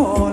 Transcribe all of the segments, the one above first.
Oh.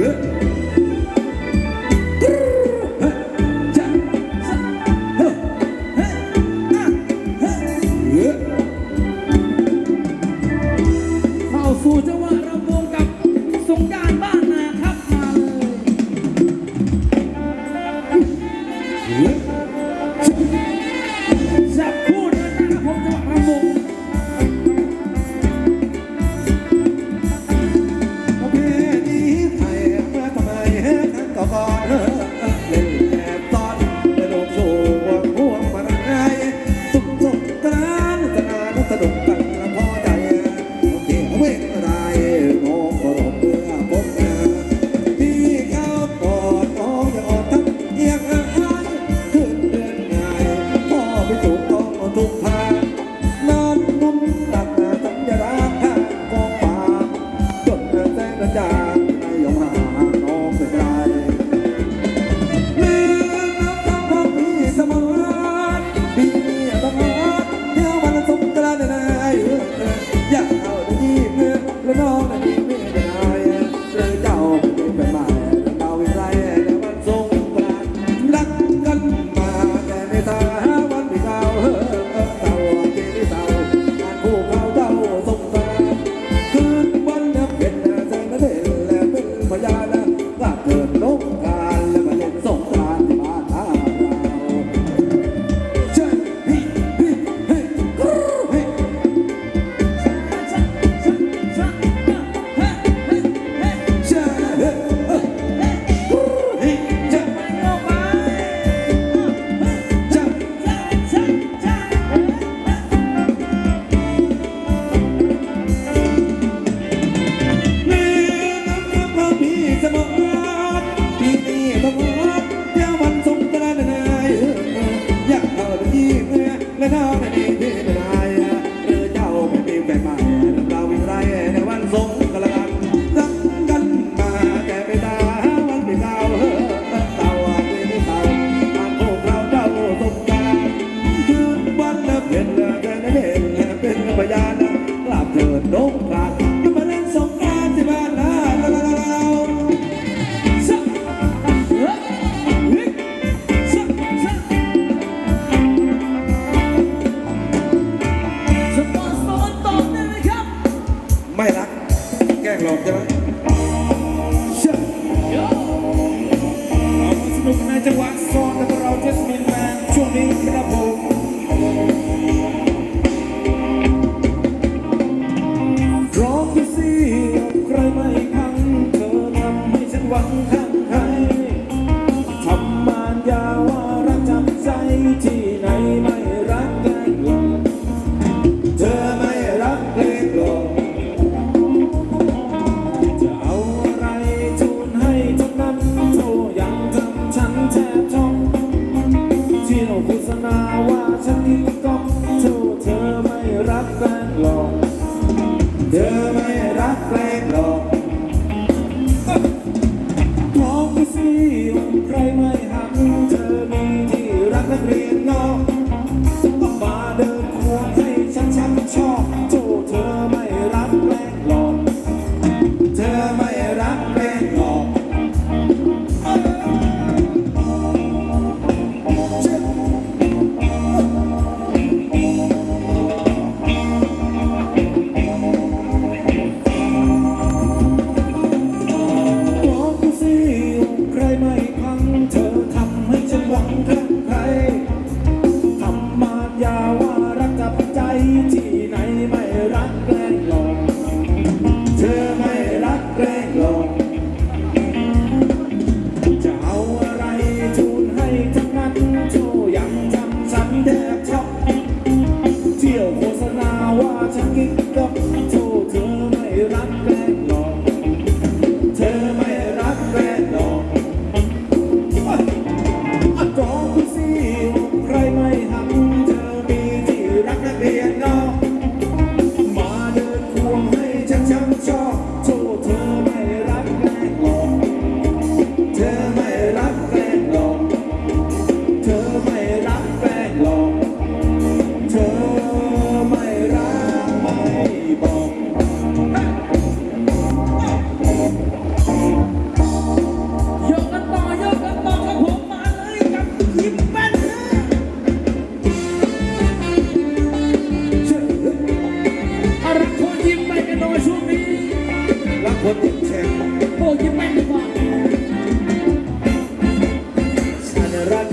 mı? งกรานก็เล่นสงกานที่บ้านเราซักฮ้ซักสักซอร์ตอบได้ไหมครับ ไม่รัก แกล้งหลอกใช่ไหมสักเดี๋ยวเราสนุกในจังหวะโซนแต่เราเจสมินแมนช่วงนี้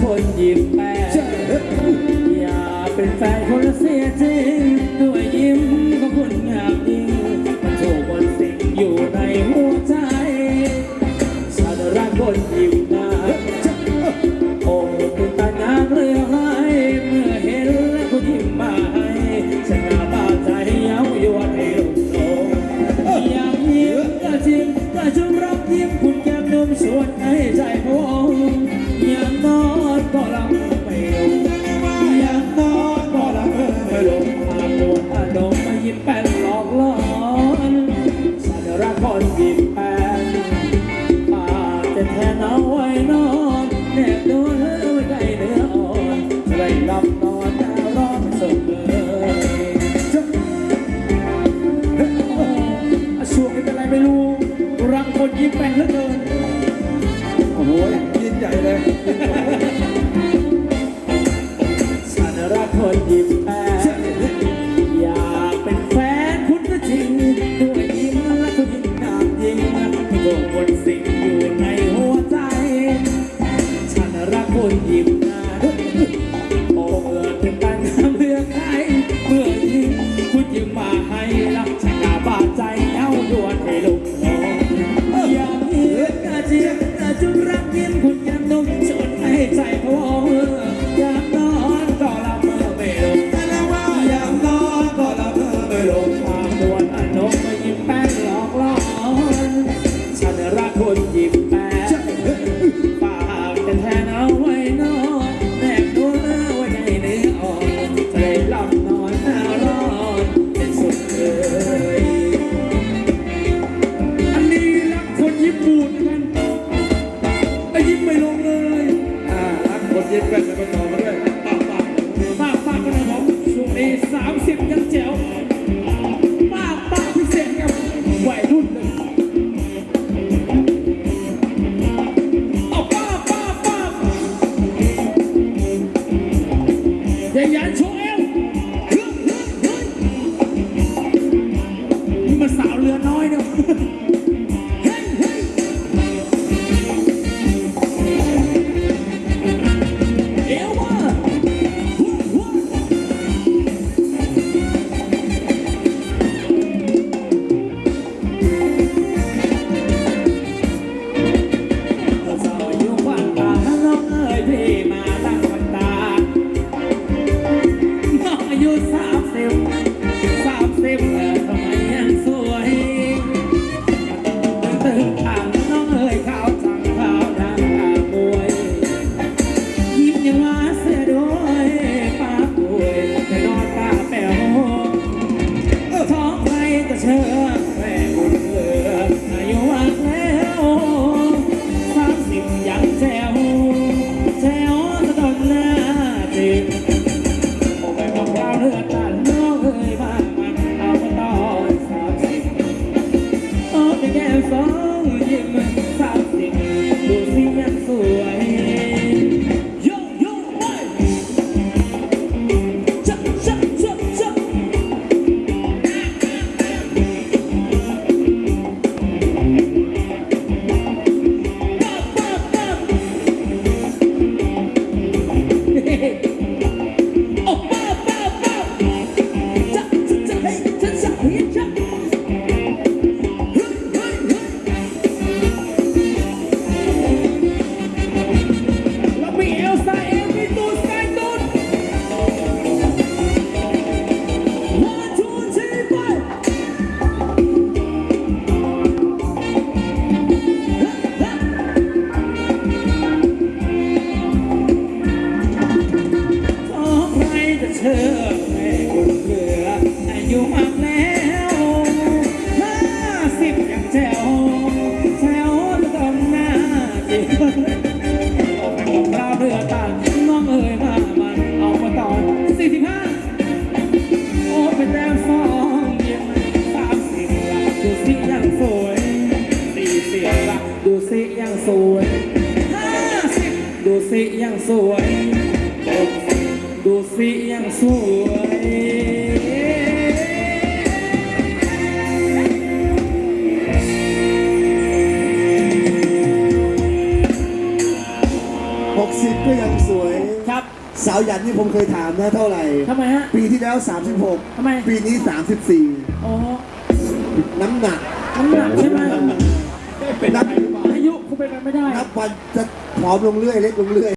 คนยิ้มแปดอย่าเป็นแฟนคนเสียจริงด้วยยิ้มก็คุณงามยิ่งมันโชว์บนสิ่งอยู่ในหัวใจฉันรักคนยิบแปดองค์เป็นตาน้ำเรือ สิ่งอยู่ในหัวใจ ฉันรักคนเดียว Ele pega meu nome. ราเรือตาน้องเอ๋ยมามัเอามาตอสี่สิบห้าโอ้เป็นแต้สองเยี่ยมสามสิบละดูสิยังสวยสี่สิบละดูสิยังสวยห้าสิบดูสิยังสวย ดูสิยังสวยาวหยันนี่ผมเคยถามนะเท่าไหร่ ทำไมฮะ ปีที่แล้ว ทำไม 36 ปีนี้อ๋อ34น้ำหนัก น้ำหนักใช่ไหมนับอายุคงเป็นไปไม่ได้ นับวันจะผอมลงเรื่อย เล็กลงเรื่อย